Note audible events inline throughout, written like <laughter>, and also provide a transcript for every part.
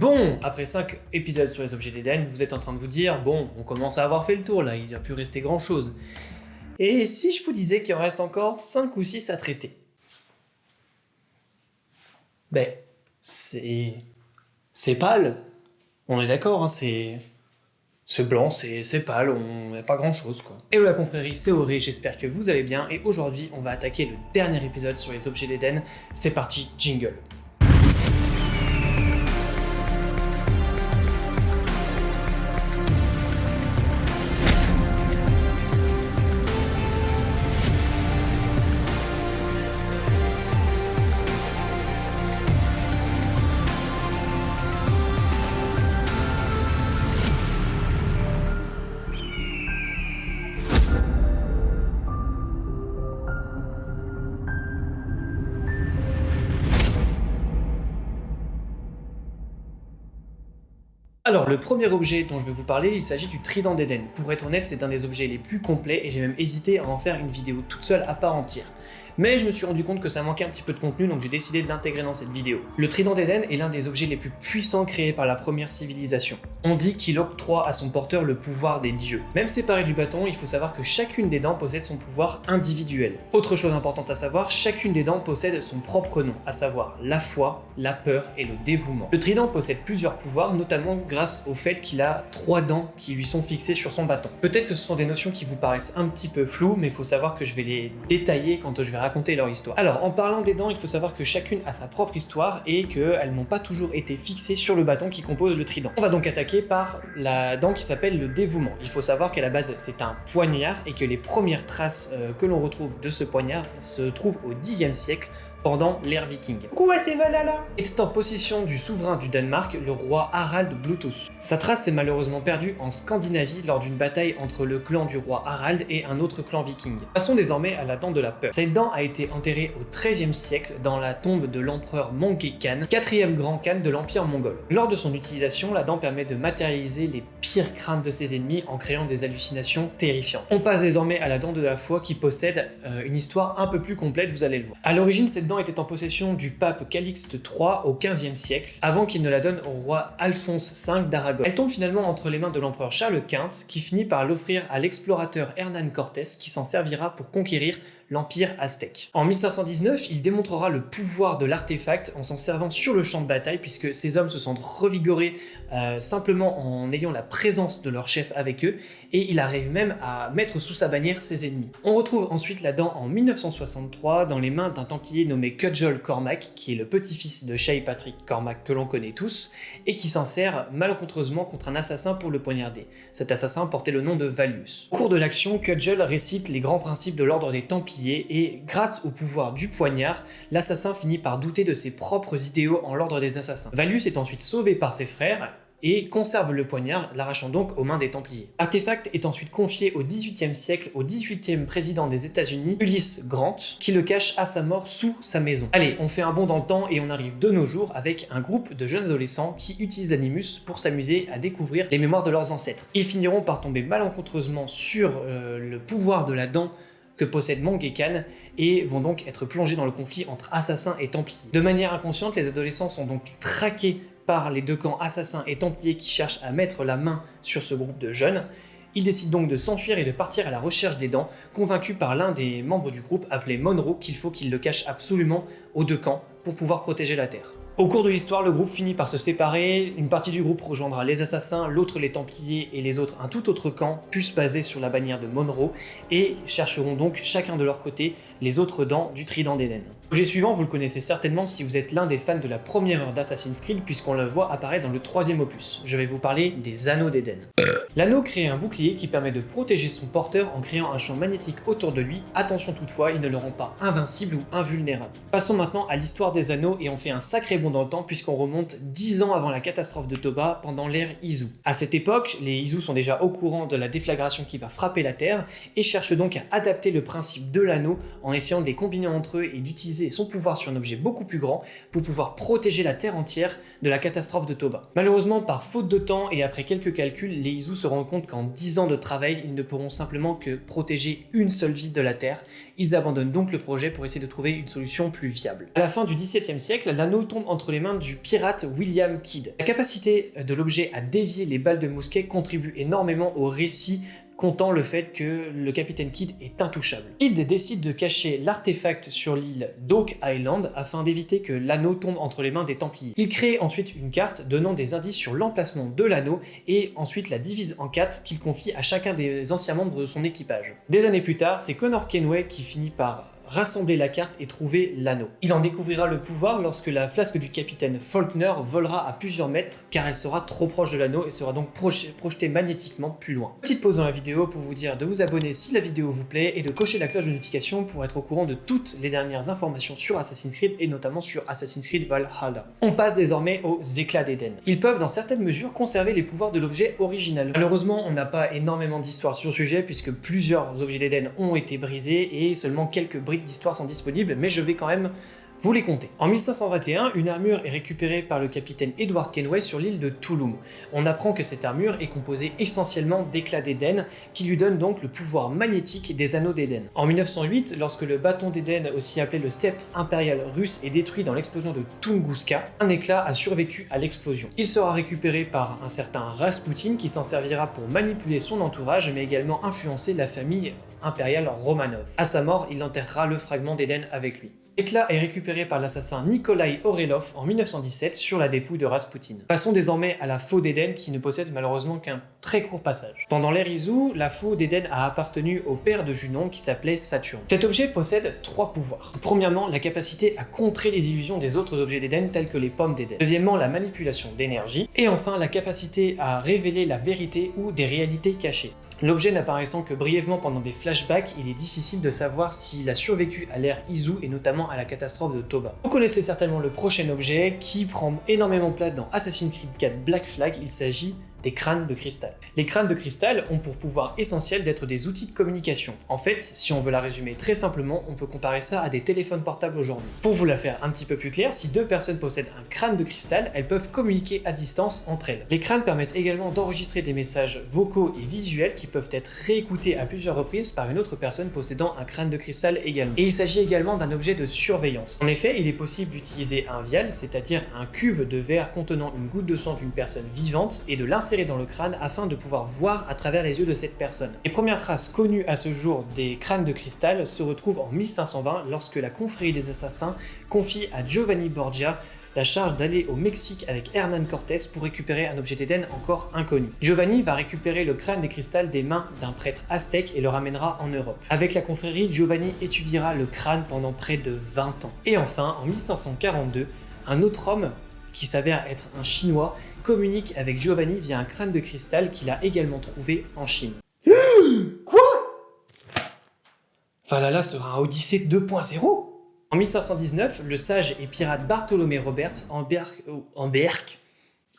Bon, après 5 épisodes sur les objets d'Eden, vous êtes en train de vous dire, bon, on commence à avoir fait le tour là, il n'y a plus resté grand chose. Et si je vous disais qu'il en reste encore 5 ou 6 à traiter? Ben, c'est... c'est pâle. On est d'accord, hein, c'est... C'est blanc, c'est pâle, on n'a pas grand chose quoi. Hello la confrérie, c'est Auré, j'espère que vous allez bien et aujourd'hui on va attaquer le dernier épisode sur les objets d'Eden. C'est parti, jingle. Alors, le premier objet dont je vais vous parler, il s'agit du Trident d'Eden. Pour être honnête, c'est un des objets les plus complets et j'ai même hésité à en faire une vidéo toute seule à part entière mais je me suis rendu compte que ça manquait un petit peu de contenu, donc j'ai décidé de l'intégrer dans cette vidéo. Le trident d'Eden est l'un des objets les plus puissants créés par la première civilisation. On dit qu'il octroie à son porteur le pouvoir des dieux. Même séparé du bâton, il faut savoir que chacune des dents possède son pouvoir individuel. Autre chose importante à savoir, chacune des dents possède son propre nom, à savoir la foi, la peur et le dévouement. Le trident possède plusieurs pouvoirs, notamment grâce au fait qu'il a trois dents qui lui sont fixées sur son bâton. Peut-être que ce sont des notions qui vous paraissent un petit peu floues, mais il faut savoir que je vais les détailler quand je vais raconter leur histoire. Alors, en parlant des dents, il faut savoir que chacune a sa propre histoire et qu'elles n'ont pas toujours été fixées sur le bâton qui compose le trident. On va donc attaquer par la dent qui s'appelle le dévouement. Il faut savoir qu'à la base, c'est un poignard et que les premières traces euh, que l'on retrouve de ce poignard se trouvent au Xe siècle pendant l'ère viking. Quoi c'est Valhalla Était en possession du souverain du Danemark, le roi Harald Bluetooth. Sa trace s'est malheureusement perdue en Scandinavie lors d'une bataille entre le clan du roi Harald et un autre clan viking. Passons désormais à la dent de la peur. Cette dent a été enterrée au XIIIe siècle dans la tombe de l'empereur Manke Khan, quatrième grand Khan de l'empire mongol. Lors de son utilisation, la dent permet de matérialiser les pires craintes de ses ennemis en créant des hallucinations terrifiantes. On passe désormais à la dent de la foi qui possède euh, une histoire un peu plus complète, vous allez le voir. À l'origine, cette était en possession du pape Calixte III au XVe siècle, avant qu'il ne la donne au roi Alphonse V d'Aragon. Elle tombe finalement entre les mains de l'empereur Charles Quint, qui finit par l'offrir à l'explorateur Hernán Cortés, qui s'en servira pour conquérir l'Empire aztèque. En 1519, il démontrera le pouvoir de l'artefact en s'en servant sur le champ de bataille, puisque ces hommes se sentent revigorés euh, simplement en ayant la présence de leur chef avec eux, et il arrive même à mettre sous sa bannière ses ennemis. On retrouve ensuite la dent en 1963 dans les mains d'un templier nommé Cudgel Cormac, qui est le petit-fils de Shay Patrick Cormac que l'on connaît tous, et qui s'en sert malencontreusement contre un assassin pour le poignarder. Cet assassin portait le nom de Valius. Au cours de l'action, Cudgel récite les grands principes de l'ordre des Templiers et grâce au pouvoir du poignard, l'assassin finit par douter de ses propres idéaux en l'ordre des assassins. Valus est ensuite sauvé par ses frères et conserve le poignard, l'arrachant donc aux mains des Templiers. Artefact est ensuite confié au XVIIIe siècle au XVIIIe président des États-Unis, Ulysse Grant, qui le cache à sa mort sous sa maison. Allez, on fait un bond dans le temps et on arrive de nos jours avec un groupe de jeunes adolescents qui utilisent Animus pour s'amuser à découvrir les mémoires de leurs ancêtres. Ils finiront par tomber malencontreusement sur euh, le pouvoir de la dent que possède Mangekan et vont donc être plongés dans le conflit entre assassins et templiers. De manière inconsciente, les adolescents sont donc traqués par les deux camps assassins et templiers qui cherchent à mettre la main sur ce groupe de jeunes. Ils décident donc de s'enfuir et de partir à la recherche des dents, convaincus par l'un des membres du groupe appelé Monroe qu'il faut qu'il le cache absolument aux deux camps pour pouvoir protéger la Terre. Au cours de l'histoire, le groupe finit par se séparer, une partie du groupe rejoindra les assassins, l'autre les templiers et les autres un tout autre camp, plus basé sur la bannière de Monroe, et chercheront donc chacun de leur côté les autres dents du trident d'Eden. L'objet suivant, vous le connaissez certainement si vous êtes l'un des fans de la première heure d'Assassin's Creed puisqu'on le voit apparaître dans le troisième opus. Je vais vous parler des anneaux d'Eden. L'anneau crée un bouclier qui permet de protéger son porteur en créant un champ magnétique autour de lui. Attention toutefois, il ne le rend pas invincible ou invulnérable. Passons maintenant à l'histoire des anneaux et on fait un sacré bond dans le temps puisqu'on remonte 10 ans avant la catastrophe de Toba pendant l'ère Izu. À cette époque, les Izu sont déjà au courant de la déflagration qui va frapper la Terre et cherchent donc à adapter le principe de l'anneau en essayant de les combiner entre eux et d'utiliser son pouvoir sur un objet beaucoup plus grand pour pouvoir protéger la Terre entière de la catastrophe de Toba. Malheureusement, par faute de temps et après quelques calculs, les Isus se rendent compte qu'en 10 ans de travail, ils ne pourront simplement que protéger une seule ville de la Terre. Ils abandonnent donc le projet pour essayer de trouver une solution plus viable. À la fin du XVIIe siècle, l'anneau tombe entre les mains du pirate William Kidd. La capacité de l'objet à dévier les balles de mousquet contribue énormément au récit comptant le fait que le capitaine Kidd est intouchable. Kidd décide de cacher l'artefact sur l'île d'Oak Island afin d'éviter que l'anneau tombe entre les mains des Templiers. Il crée ensuite une carte donnant des indices sur l'emplacement de l'anneau et ensuite la divise en quatre qu'il confie à chacun des anciens membres de son équipage. Des années plus tard, c'est Connor Kenway qui finit par rassembler la carte et trouver l'anneau. Il en découvrira le pouvoir lorsque la flasque du capitaine Faulkner volera à plusieurs mètres car elle sera trop proche de l'anneau et sera donc projetée magnétiquement plus loin. Petite pause dans la vidéo pour vous dire de vous abonner si la vidéo vous plaît et de cocher la cloche de notification pour être au courant de toutes les dernières informations sur Assassin's Creed et notamment sur Assassin's Creed Valhalla. On passe désormais aux éclats d'Eden. Ils peuvent dans certaines mesures conserver les pouvoirs de l'objet original. Malheureusement, on n'a pas énormément d'histoire sur le sujet puisque plusieurs objets d'Eden ont été brisés et seulement quelques briques d'histoire sont disponibles, mais je vais quand même vous les compter. En 1521, une armure est récupérée par le capitaine Edward Kenway sur l'île de Touloum. On apprend que cette armure est composée essentiellement d'éclats d'Éden, qui lui donnent donc le pouvoir magnétique des anneaux d'Éden. En 1908, lorsque le bâton d'Éden, aussi appelé le sceptre impérial russe, est détruit dans l'explosion de Tunguska, un éclat a survécu à l'explosion. Il sera récupéré par un certain Rasputin qui s'en servira pour manipuler son entourage, mais également influencer la famille impériale Romanov. À sa mort, il enterrera le fragment d'Éden avec lui. L'éclat est récupéré par l'assassin Nikolai Orelov en 1917 sur la dépouille de Rasputin. Passons désormais à la faux d'Éden qui ne possède malheureusement qu'un très court passage. Pendant l'ère Izu, la faux d'Éden a appartenu au père de Junon qui s'appelait Saturne. Cet objet possède trois pouvoirs. Premièrement, la capacité à contrer les illusions des autres objets d'Éden tels que les pommes d'Éden. Deuxièmement, la manipulation d'énergie. Et enfin, la capacité à révéler la vérité ou des réalités cachées. L'objet n'apparaissant que brièvement pendant des flashbacks, il est difficile de savoir s'il a survécu à l'ère Izu et notamment à la catastrophe de Toba. Vous connaissez certainement le prochain objet qui prend énormément place dans Assassin's Creed 4 Black Flag, il s'agit des crânes de cristal. Les crânes de cristal ont pour pouvoir essentiel d'être des outils de communication. En fait, si on veut la résumer très simplement, on peut comparer ça à des téléphones portables aujourd'hui. Pour vous la faire un petit peu plus clair, si deux personnes possèdent un crâne de cristal, elles peuvent communiquer à distance entre elles. Les crânes permettent également d'enregistrer des messages vocaux et visuels qui peuvent être réécoutés à plusieurs reprises par une autre personne possédant un crâne de cristal également. Et il s'agit également d'un objet de surveillance. En effet, il est possible d'utiliser un vial, c'est-à-dire un cube de verre contenant une goutte de sang d'une personne vivante, et de l'insérer dans le crâne afin de pouvoir voir à travers les yeux de cette personne. Les premières traces connues à ce jour des crânes de cristal se retrouvent en 1520 lorsque la confrérie des assassins confie à Giovanni Borgia la charge d'aller au Mexique avec Hernán Cortés pour récupérer un objet d'Éden encore inconnu. Giovanni va récupérer le crâne des cristal des mains d'un prêtre aztèque et le ramènera en Europe. Avec la confrérie, Giovanni étudiera le crâne pendant près de 20 ans. Et enfin, en 1542, un autre homme, qui s'avère être un Chinois, communique avec Giovanni via un crâne de cristal qu'il a également trouvé en Chine. <gasps> Quoi? Valhalla sera un Odyssée 2.0 En 1519, le sage et pirate Bartholomé Roberts embarque, embarque,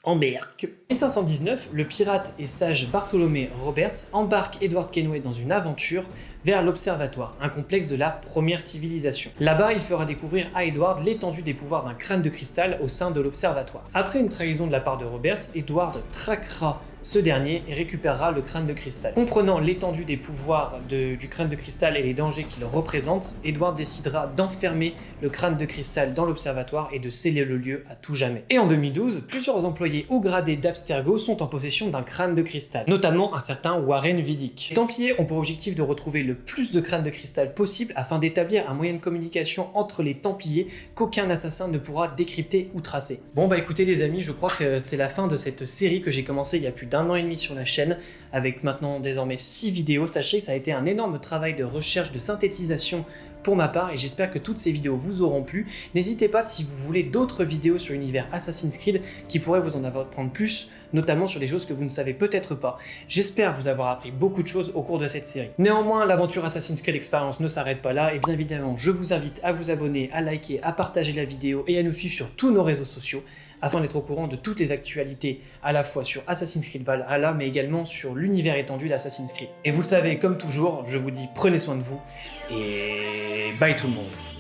embarque. En 1519, le pirate et sage Bartholomé Roberts embarque Edward Kenway dans une aventure vers l'Observatoire, un complexe de la première civilisation. Là-bas, il fera découvrir à Edward l'étendue des pouvoirs d'un crâne de cristal au sein de l'Observatoire. Après une trahison de la part de Roberts, Edward traquera ce dernier récupérera le crâne de cristal. Comprenant l'étendue des pouvoirs du crâne de cristal et les dangers qu'il représente, Edward décidera d'enfermer le crâne de cristal dans l'observatoire et de sceller le lieu à tout jamais. Et en 2012, plusieurs employés haut gradés d'Abstergo sont en possession d'un crâne de cristal, notamment un certain Warren Vidic. Les Templiers ont pour objectif de retrouver le plus de crânes de cristal possible afin d'établir un moyen de communication entre les Templiers qu'aucun assassin ne pourra décrypter ou tracer. Bon bah écoutez les amis, je crois que c'est la fin de cette série que j'ai commencé il y a plus d'un an et demi sur la chaîne, avec maintenant désormais 6 vidéos. Sachez que ça a été un énorme travail de recherche, de synthétisation pour ma part et j'espère que toutes ces vidéos vous auront plu. N'hésitez pas si vous voulez d'autres vidéos sur l'univers Assassin's Creed qui pourraient vous en apprendre plus, notamment sur des choses que vous ne savez peut-être pas. J'espère vous avoir appris beaucoup de choses au cours de cette série. Néanmoins, l'aventure Assassin's Creed Experience ne s'arrête pas là et bien évidemment, je vous invite à vous abonner, à liker, à partager la vidéo et à nous suivre sur tous nos réseaux sociaux afin d'être au courant de toutes les actualités à la fois sur Assassin's Creed Valhalla mais également sur l'univers étendu d'Assassin's Creed. Et vous le savez, comme toujours, je vous dis prenez soin de vous et bye tout le monde